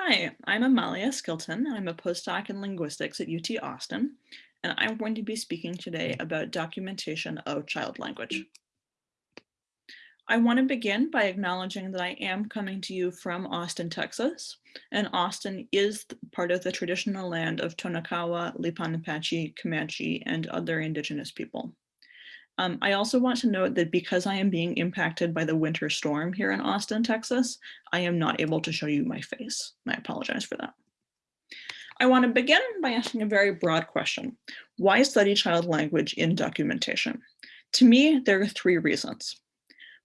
Hi, I'm Amalia Skilton. I'm a postdoc in linguistics at UT Austin, and I'm going to be speaking today mm. about documentation of child language. I want to begin by acknowledging that I am coming to you from Austin, Texas, and Austin is part of the traditional land of Tonkawa, Lipan Apache, Comanche, and other indigenous people. Um, I also want to note that because I am being impacted by the winter storm here in Austin, Texas, I am not able to show you my face. I apologize for that. I want to begin by asking a very broad question. Why study child language in documentation? To me, there are three reasons.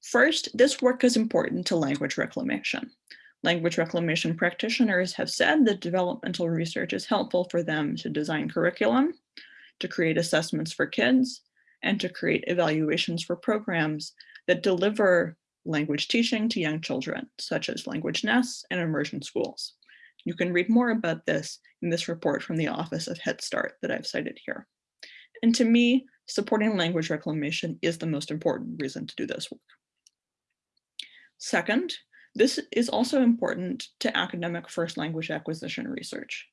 First, this work is important to language reclamation. Language reclamation practitioners have said that developmental research is helpful for them to design curriculum, to create assessments for kids, and to create evaluations for programs that deliver language teaching to young children, such as language nests and immersion schools. You can read more about this in this report from the Office of Head Start that I've cited here. And to me, supporting language reclamation is the most important reason to do this work. Second, this is also important to academic first language acquisition research.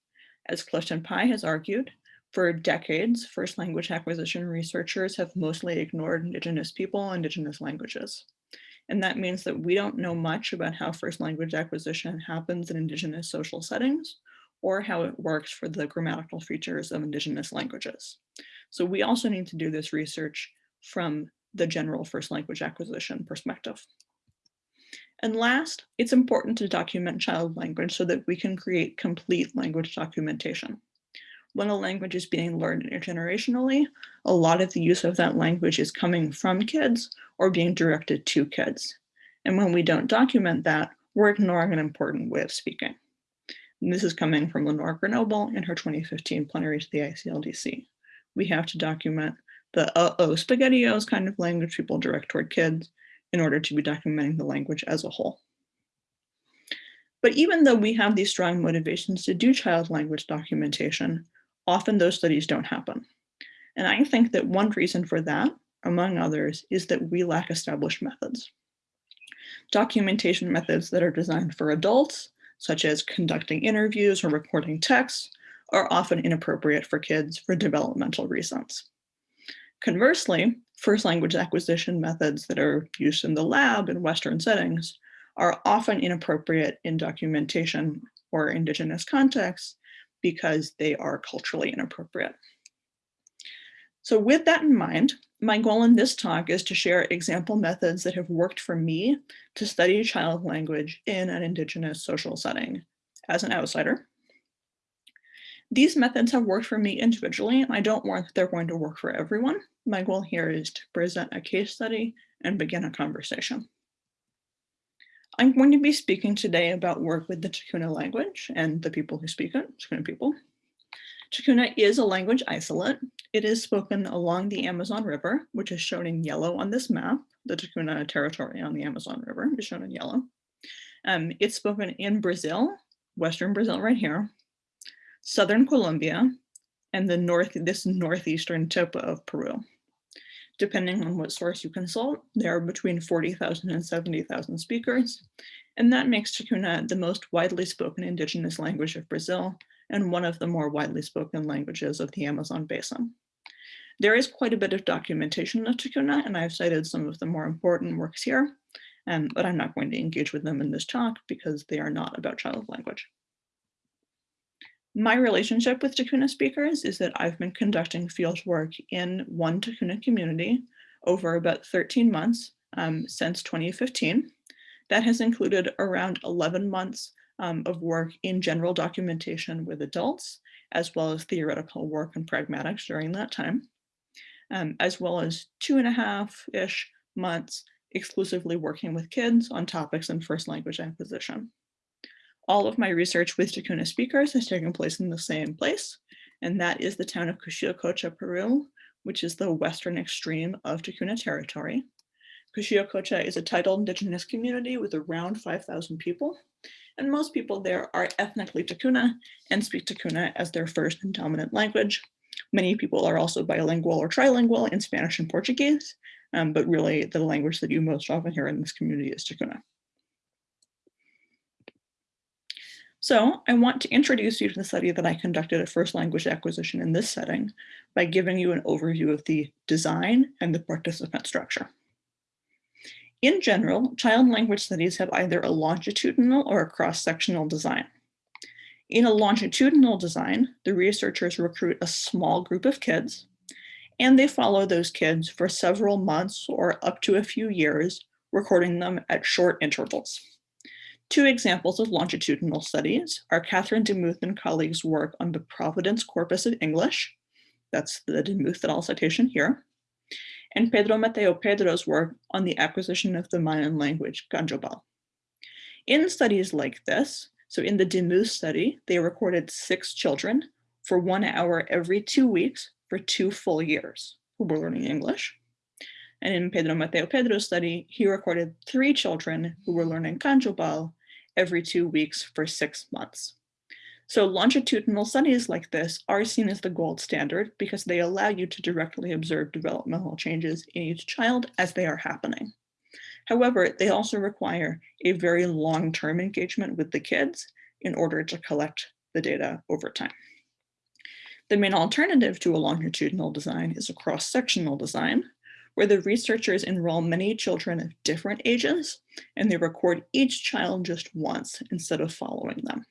As Clifton Pye has argued, for decades, first language acquisition researchers have mostly ignored Indigenous people, Indigenous languages. And that means that we don't know much about how first language acquisition happens in Indigenous social settings or how it works for the grammatical features of Indigenous languages. So we also need to do this research from the general first language acquisition perspective. And last, it's important to document child language so that we can create complete language documentation when a language is being learned intergenerationally, a lot of the use of that language is coming from kids or being directed to kids. And when we don't document that, we're ignoring an important way of speaking. And this is coming from Lenore Grenoble in her 2015 plenary to the ICLDC. We have to document the uh-oh spaghettios kind of language people direct toward kids in order to be documenting the language as a whole. But even though we have these strong motivations to do child language documentation, often those studies don't happen. And I think that one reason for that, among others, is that we lack established methods. Documentation methods that are designed for adults, such as conducting interviews or recording texts, are often inappropriate for kids for developmental reasons. Conversely, first language acquisition methods that are used in the lab in Western settings are often inappropriate in documentation or indigenous contexts because they are culturally inappropriate. So with that in mind, my goal in this talk is to share example methods that have worked for me to study child language in an Indigenous social setting as an outsider. These methods have worked for me individually, and I don't want that they're going to work for everyone. My goal here is to present a case study and begin a conversation. I'm going to be speaking today about work with the Tikuna language and the people who speak it, Tikuna people. Tikuna is a language isolate. It is spoken along the Amazon River, which is shown in yellow on this map. The Tikuna territory on the Amazon River is shown in yellow. Um, it's spoken in Brazil, Western Brazil right here, Southern Colombia, and the north, this northeastern tip of Peru depending on what source you consult, there are between 40,000 and 70,000 speakers, and that makes Tikuna the most widely spoken indigenous language of Brazil and one of the more widely spoken languages of the Amazon basin. There is quite a bit of documentation of Tikuna, and I've cited some of the more important works here, um, but I'm not going to engage with them in this talk because they are not about child language. My relationship with Tikuna speakers is that I've been conducting field work in one Tikuna community over about 13 months um, since 2015. That has included around 11 months um, of work in general documentation with adults, as well as theoretical work and pragmatics during that time, um, as well as two and a half-ish months exclusively working with kids on topics in first language acquisition. All of my research with Tikuna speakers has taken place in the same place, and that is the town of Cushillococha, Peru, which is the western extreme of Tikuna territory. Cushillococha is a titled indigenous community with around 5,000 people, and most people there are ethnically Tikuna and speak Tikuna as their first and dominant language. Many people are also bilingual or trilingual in Spanish and Portuguese, um, but really the language that you most often hear in this community is Tikuna. So I want to introduce you to the study that I conducted at First Language Acquisition in this setting by giving you an overview of the design and the participant structure. In general, child language studies have either a longitudinal or a cross-sectional design. In a longitudinal design, the researchers recruit a small group of kids, and they follow those kids for several months or up to a few years, recording them at short intervals. Two examples of longitudinal studies are Katherine Demuth and colleagues' work on the Providence corpus of English, that's the Demuth et al. citation here, and Pedro Mateo Pedro's work on the acquisition of the Mayan language, Q'anjob'al. In studies like this, so in the DeMuth study, they recorded six children for one hour every two weeks for two full years who were learning English. And in Pedro Mateo Pedro's study, he recorded three children who were learning Q'anjob'al every two weeks for six months. So longitudinal studies like this are seen as the gold standard because they allow you to directly observe developmental changes in each child as they are happening. However, they also require a very long-term engagement with the kids in order to collect the data over time. The main alternative to a longitudinal design is a cross-sectional design, where the researchers enroll many children of different ages and they record each child just once instead of following them.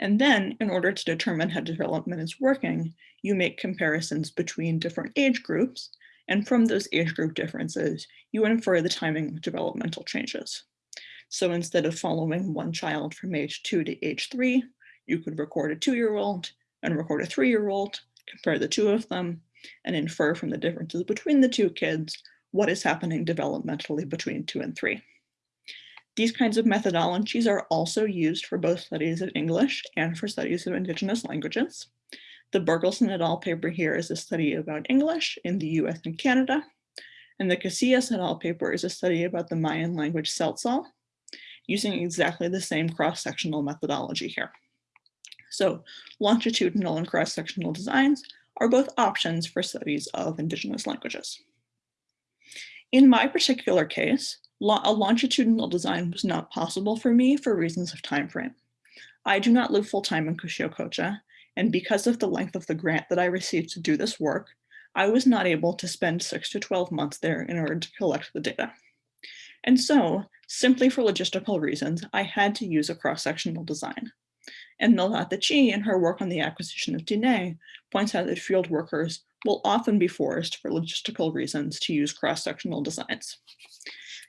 And then in order to determine how development is working, you make comparisons between different age groups. And from those age group differences, you infer the timing of developmental changes. So instead of following one child from age two to age three, you could record a two-year-old and record a three-year-old, compare the two of them, and infer from the differences between the two kids what is happening developmentally between two and three. These kinds of methodologies are also used for both studies of English and for studies of indigenous languages. The Bergelson et al. paper here is a study about English in the US and Canada, and the Casillas et al. paper is a study about the Mayan language Tzeltal, using exactly the same cross-sectional methodology here. So longitudinal and cross-sectional designs are both options for studies of indigenous languages. In my particular case, a longitudinal design was not possible for me for reasons of time frame. I do not live full-time in Cushillococha, and because of the length of the grant that I received to do this work, I was not able to spend six to 12 months there in order to collect the data. And so, simply for logistical reasons, I had to use a cross-sectional design. And Melvatha Chee, in her work on the acquisition of Diné, points out that field workers will often be forced for logistical reasons to use cross-sectional designs.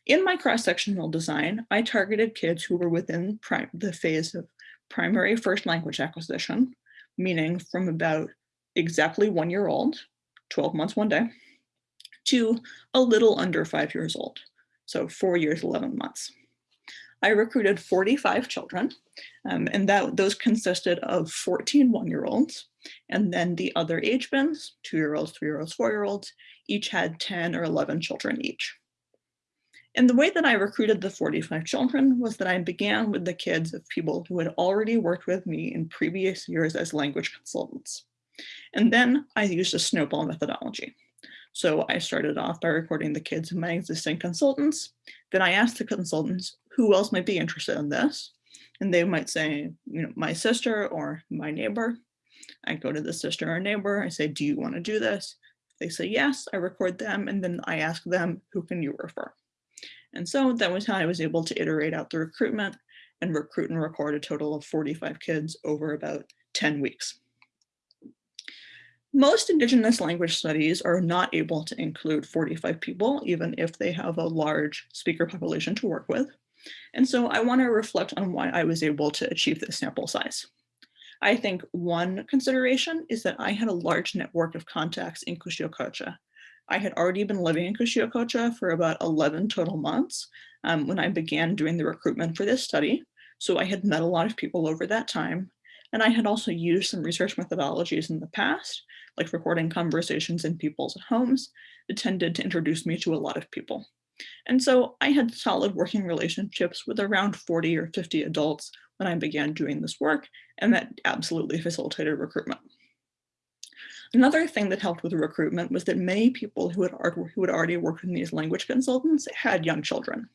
In my cross-sectional design, I targeted kids who were within the phase of primary first language acquisition, meaning from about exactly one year old, 12 months one day, to a little under five years old, so four years, 11 months. I recruited 45 children, um, and that those consisted of 14 one-year-olds, and then the other age bins, two-year-olds, three-year-olds, four-year-olds, each had 10 or 11 children each. And the way that I recruited the 45 children was that I began with the kids of people who had already worked with me in previous years as language consultants. And then I used a snowball methodology. So I started off by recording the kids of my existing consultants. Then I asked the consultants who else might be interested in this. And they might say, you know, my sister or my neighbor. I go to the sister or neighbor, I say, do you want to do this? They say yes, I record them and then I ask them, who can you refer? And so that was how I was able to iterate out the recruitment and recruit and record a total of 45 kids over about 10 weeks. Most Indigenous language studies are not able to include 45 people, even if they have a large speaker population to work with. And so I want to reflect on why I was able to achieve this sample size. I think one consideration is that I had a large network of contacts in Cushillococha. I had already been living in Cushillococha for about 11 total months um, when I began doing the recruitment for this study. So I had met a lot of people over that time. And I had also used some research methodologies in the past, like recording conversations in people's homes, that tended to introduce me to a lot of people. And so I had solid working relationships with around 40 or 50 adults when I began doing this work, and that absolutely facilitated recruitment. Another thing that helped with recruitment was that many people who had, who had already worked with these language consultants had young children.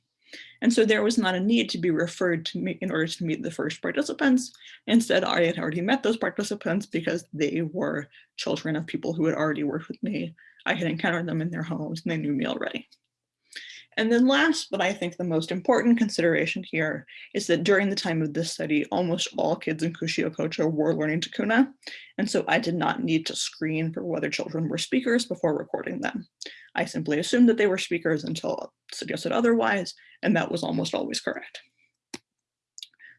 And so there was not a need to be referred to me in order to meet the first participants. Instead, I had already met those participants because they were children of people who had already worked with me. I had encountered them in their homes and they knew me already. And then last, but I think the most important consideration here is that during the time of this study, almost all kids in Cushillococha were learning Tikuna. And so I did not need to screen for whether children were speakers before recording them. I simply assumed that they were speakers until suggested otherwise, and that was almost always correct.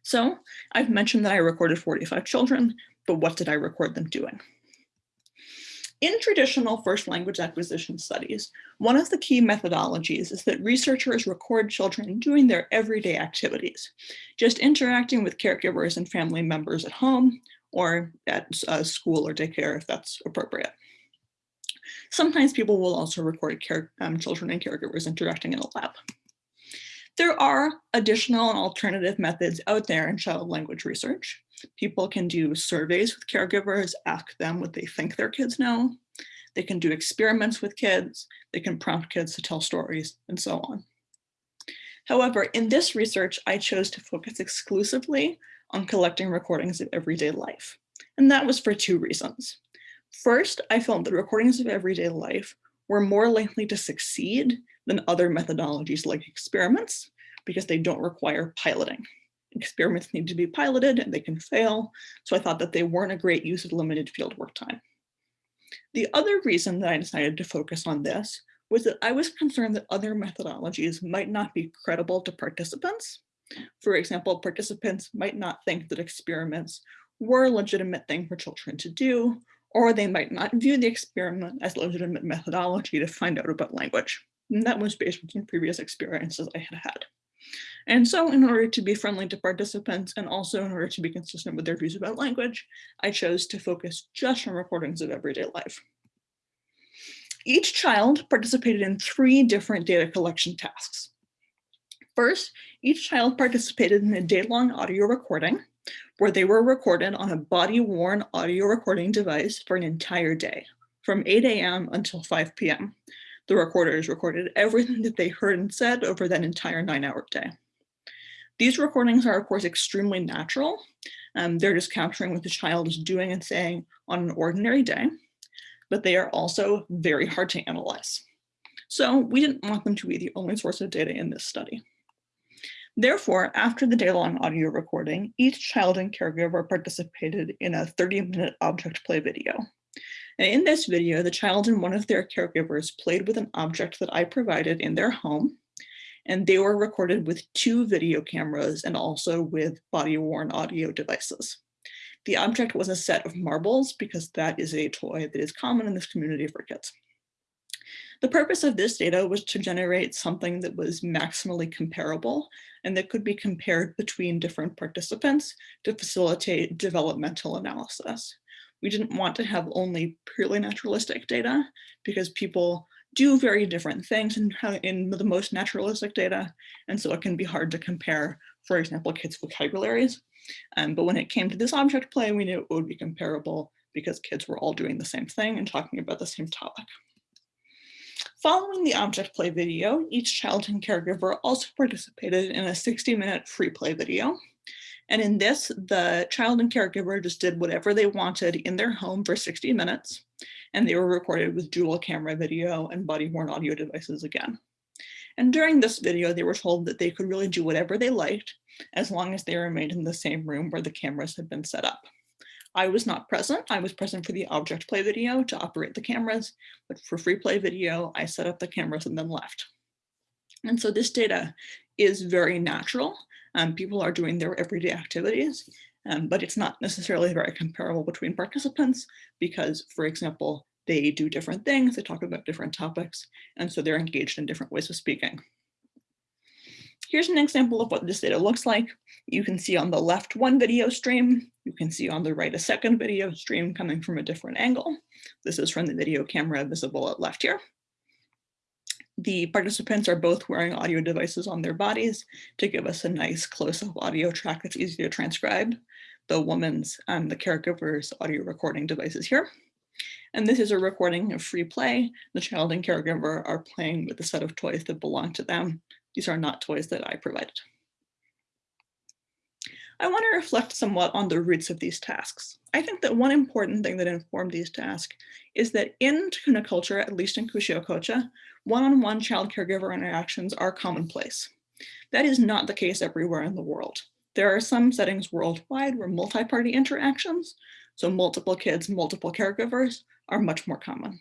So I've mentioned that I recorded 45 children, but what did I record them doing? In traditional first language acquisition studies, one of the key methodologies is that researchers record children doing their everyday activities, just interacting with caregivers and family members at home or at uh, school or daycare if that's appropriate. Sometimes people will also record care, um, children and caregivers interacting in a lab. There are additional and alternative methods out there in child language research. People can do surveys with caregivers, ask them what they think their kids know. They can do experiments with kids. They can prompt kids to tell stories and so on. However, in this research, I chose to focus exclusively on collecting recordings of everyday life. And that was for two reasons. First, I felt that recordings of everyday life were more likely to succeed than other methodologies like experiments because they don't require piloting experiments need to be piloted and they can fail. So I thought that they weren't a great use of limited field work time. The other reason that I decided to focus on this was that I was concerned that other methodologies might not be credible to participants. For example, participants might not think that experiments were a legitimate thing for children to do, or they might not view the experiment as legitimate methodology to find out about language. And that was based on previous experiences I had had. And so in order to be friendly to participants and also in order to be consistent with their views about language, I chose to focus just on recordings of everyday life. Each child participated in three different data collection tasks. First, each child participated in a day-long audio recording where they were recorded on a body-worn audio recording device for an entire day, from 8 a.m. until 5 p.m. The recorders recorded everything that they heard and said over that entire nine hour day. These recordings are of course extremely natural. Um, they're just capturing what the child is doing and saying on an ordinary day, but they are also very hard to analyze. So we didn't want them to be the only source of data in this study. Therefore, after the day-long audio recording, each child and caregiver participated in a 30-minute object play video. And in this video, the child and one of their caregivers played with an object that I provided in their home, and they were recorded with two video cameras and also with body-worn audio devices. The object was a set of marbles because that is a toy that is common in this community for kids. The purpose of this data was to generate something that was maximally comparable and that could be compared between different participants to facilitate developmental analysis. We didn't want to have only purely naturalistic data because people do very different things in, in the most naturalistic data. And so it can be hard to compare, for example, kids' vocabularies. Um, but when it came to this object play, we knew it would be comparable because kids were all doing the same thing and talking about the same topic. Following the object play video, each child and caregiver also participated in a 60 minute free play video. And in this, the child and caregiver just did whatever they wanted in their home for 60 minutes. And they were recorded with dual camera video and body worn audio devices again. And during this video, they were told that they could really do whatever they liked as long as they remained in the same room where the cameras had been set up. I was not present. I was present for the object play video to operate the cameras, but for free play video, I set up the cameras and then left. And so this data is very natural um, people are doing their everyday activities, um, but it's not necessarily very comparable between participants because, for example, they do different things, they talk about different topics, and so they're engaged in different ways of speaking. Here's an example of what this data looks like. You can see on the left one video stream. You can see on the right a second video stream coming from a different angle. This is from the video camera visible at left here. The participants are both wearing audio devices on their bodies to give us a nice close-up audio track that's easy to transcribe. The woman's and the caregiver's audio recording devices here. And this is a recording of free play. The child and caregiver are playing with a set of toys that belong to them. These are not toys that I provided. I want to reflect somewhat on the roots of these tasks. I think that one important thing that informed these tasks is that in Tikuna culture, at least in Kushio one-on-one child caregiver interactions are commonplace. That is not the case everywhere in the world. There are some settings worldwide where multi-party interactions, so multiple kids, multiple caregivers, are much more common.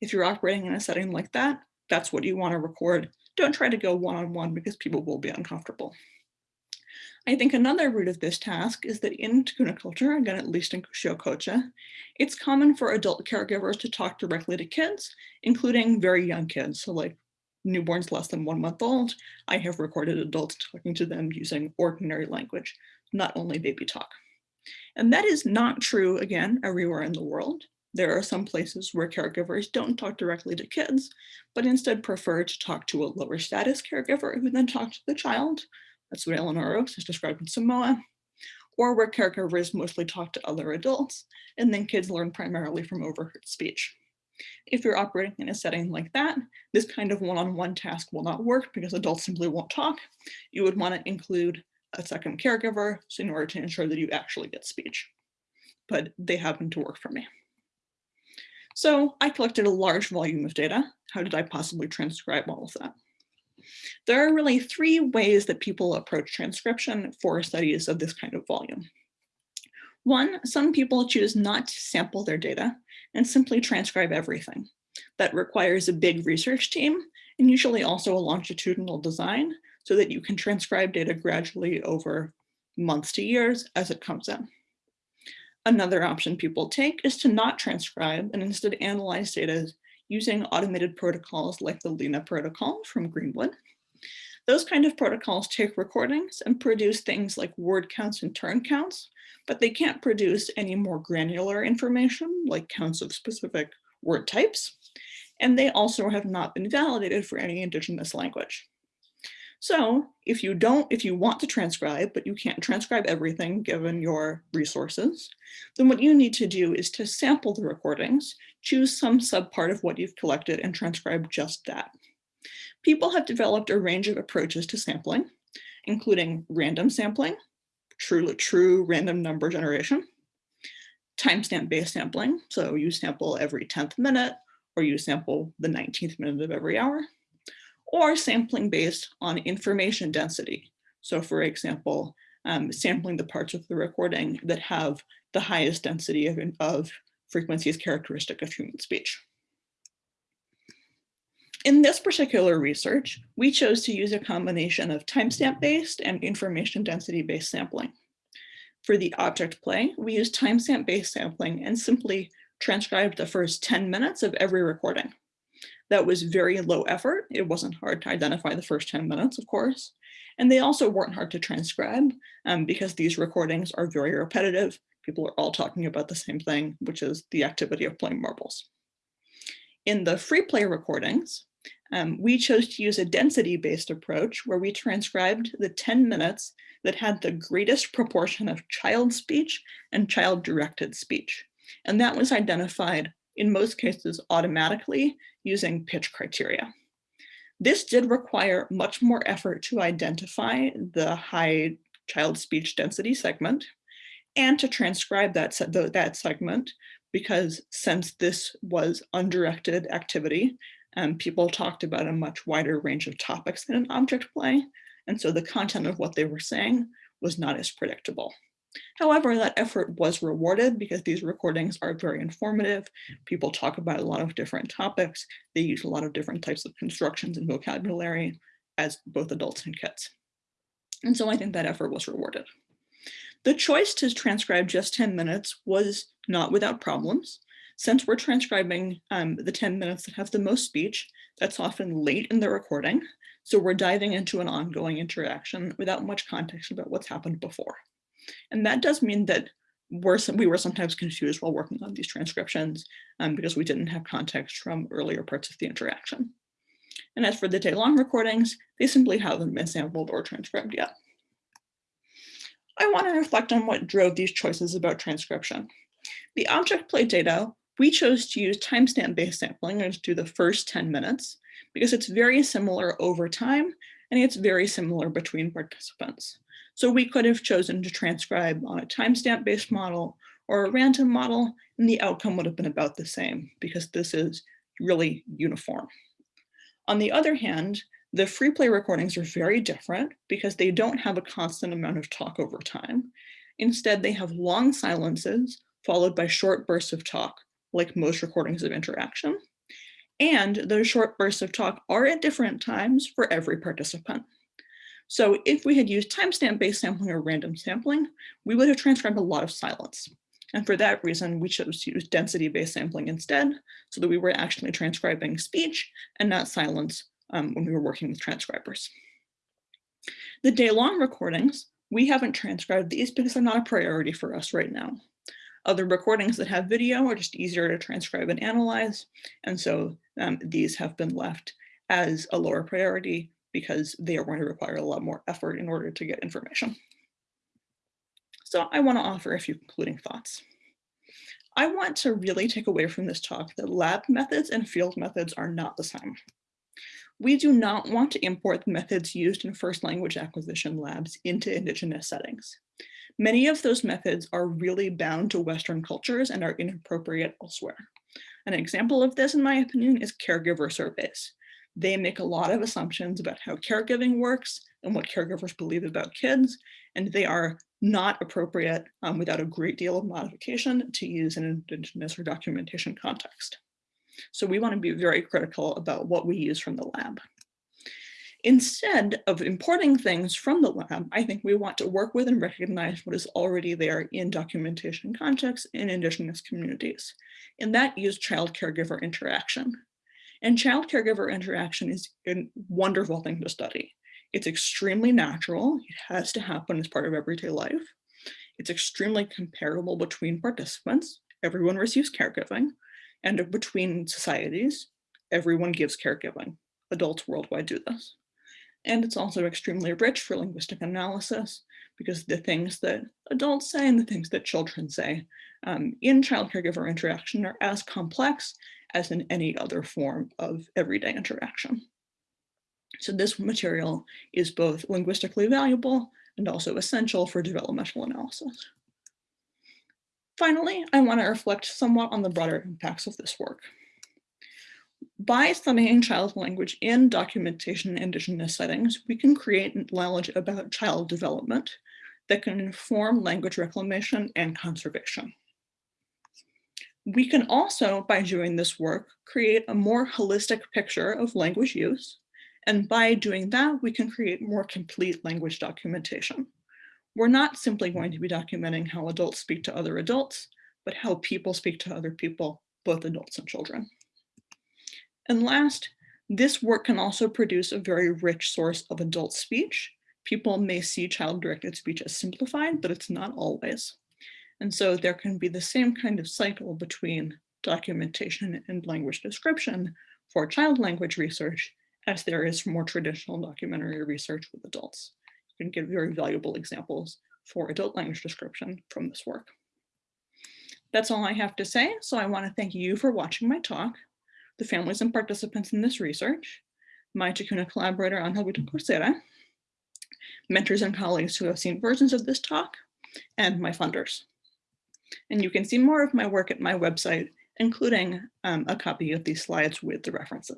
If you're operating in a setting like that, that's what you want to record. Don't try to go one-on-one -on -one because people will be uncomfortable. I think another root of this task is that in Tikuna culture, again, at least in Kushio it's common for adult caregivers to talk directly to kids, including very young kids. So like newborns less than one month old, I have recorded adults talking to them using ordinary language, not only baby talk. And that is not true, again, everywhere in the world. There are some places where caregivers don't talk directly to kids, but instead prefer to talk to a lower status caregiver who then talks to the child, that's what Elinor Ochs has described in Samoa, or where caregivers mostly talk to other adults, and then kids learn primarily from overheard speech. If you're operating in a setting like that, this kind of one-on-one -on -one task will not work because adults simply won't talk. You would want to include a second caregiver in order to ensure that you actually get speech. But they happen to work for me. So I collected a large volume of data. How did I possibly transcribe all of that? There are really three ways that people approach transcription for studies of this kind of volume. One, some people choose not to sample their data and simply transcribe everything. That requires a big research team and usually also a longitudinal design so that you can transcribe data gradually over months to years as it comes in. Another option people take is to not transcribe and instead analyze data using automated protocols like the LENA protocol from Greenwood. Those kind of protocols take recordings and produce things like word counts and turn counts, but they can't produce any more granular information like counts of specific word types. And they also have not been validated for any indigenous language. So if you don't, if you want to transcribe, but you can't transcribe everything given your resources, then what you need to do is to sample the recordings, choose some subpart of what you've collected and transcribe just that. People have developed a range of approaches to sampling, including random sampling, true, true random number generation, timestamp based sampling. So you sample every 10th minute or you sample the 19th minute of every hour or sampling based on information density. So for example, um, sampling the parts of the recording that have the highest density of, of frequencies characteristic of human speech. In this particular research, we chose to use a combination of timestamp based and information density based sampling. For the object play, we used timestamp based sampling and simply transcribed the first 10 minutes of every recording. That was very low effort. It wasn't hard to identify the first 10 minutes, of course. And they also weren't hard to transcribe um, because these recordings are very repetitive. People are all talking about the same thing, which is the activity of playing marbles. In the free play recordings, um, we chose to use a density-based approach where we transcribed the 10 minutes that had the greatest proportion of child speech and child-directed speech. And that was identified in most cases automatically using pitch criteria. This did require much more effort to identify the high child speech density segment and to transcribe that, that segment because since this was undirected activity, um, people talked about a much wider range of topics than an object play. And so the content of what they were saying was not as predictable. However, that effort was rewarded because these recordings are very informative. People talk about a lot of different topics. They use a lot of different types of constructions and vocabulary as both adults and kids. And so I think that effort was rewarded. The choice to transcribe just 10 minutes was not without problems. Since we're transcribing um, the 10 minutes that have the most speech, that's often late in the recording. So we're diving into an ongoing interaction without much context about what's happened before. And that does mean that we're, we were sometimes confused while working on these transcriptions um, because we didn't have context from earlier parts of the interaction. And as for the day-long recordings, they simply haven't been sampled or transcribed yet. I want to reflect on what drove these choices about transcription. The object play data, we chose to use timestamp based sampling to do the first 10 minutes because it's very similar over time and it's very similar between participants. So we could have chosen to transcribe on a timestamp based model or a random model, and the outcome would have been about the same because this is really uniform. On the other hand, the free play recordings are very different because they don't have a constant amount of talk over time. Instead, they have long silences followed by short bursts of talk, like most recordings of interaction. And those short bursts of talk are at different times for every participant. So if we had used timestamp-based sampling or random sampling, we would have transcribed a lot of silence. And for that reason, we chose to use density-based sampling instead, so that we were actually transcribing speech and not silence um, when we were working with transcribers. The day-long recordings, we haven't transcribed these because they're not a priority for us right now. Other recordings that have video are just easier to transcribe and analyze, and so um, these have been left as a lower priority because they are going to require a lot more effort in order to get information. So I want to offer a few concluding thoughts. I want to really take away from this talk that lab methods and field methods are not the same. We do not want to import the methods used in first language acquisition labs into Indigenous settings. Many of those methods are really bound to Western cultures and are inappropriate elsewhere. An example of this, in my opinion, is caregiver surveys. They make a lot of assumptions about how caregiving works and what caregivers believe about kids, and they are not appropriate um, without a great deal of modification to use in an Indigenous or documentation context. So we want to be very critical about what we use from the lab. Instead of importing things from the lab, I think we want to work with and recognize what is already there in documentation contexts in Indigenous communities, and that use child caregiver interaction. And child caregiver interaction is a wonderful thing to study. It's extremely natural. It has to happen as part of everyday life. It's extremely comparable between participants. Everyone receives caregiving. And between societies, everyone gives caregiving. Adults worldwide do this. And it's also extremely rich for linguistic analysis because the things that adults say and the things that children say um, in child caregiver interaction are as complex as in any other form of everyday interaction. So this material is both linguistically valuable and also essential for developmental analysis. Finally, I want to reflect somewhat on the broader impacts of this work. By studying child language in documentation in Indigenous settings, we can create knowledge about child development that can inform language reclamation and conservation. We can also, by doing this work, create a more holistic picture of language use. And by doing that, we can create more complete language documentation. We're not simply going to be documenting how adults speak to other adults, but how people speak to other people, both adults and children. And last, this work can also produce a very rich source of adult speech. People may see child-directed speech as simplified, but it's not always. And so there can be the same kind of cycle between documentation and language description for child language research as there is for more traditional documentary research with adults. You can get very valuable examples for adult language description from this work. That's all I have to say, so I want to thank you for watching my talk, the families and participants in this research, my Tikuna collaborator Angel Vito mentors and colleagues who have seen versions of this talk, and my funders. And you can see more of my work at my website, including um, a copy of these slides with the references.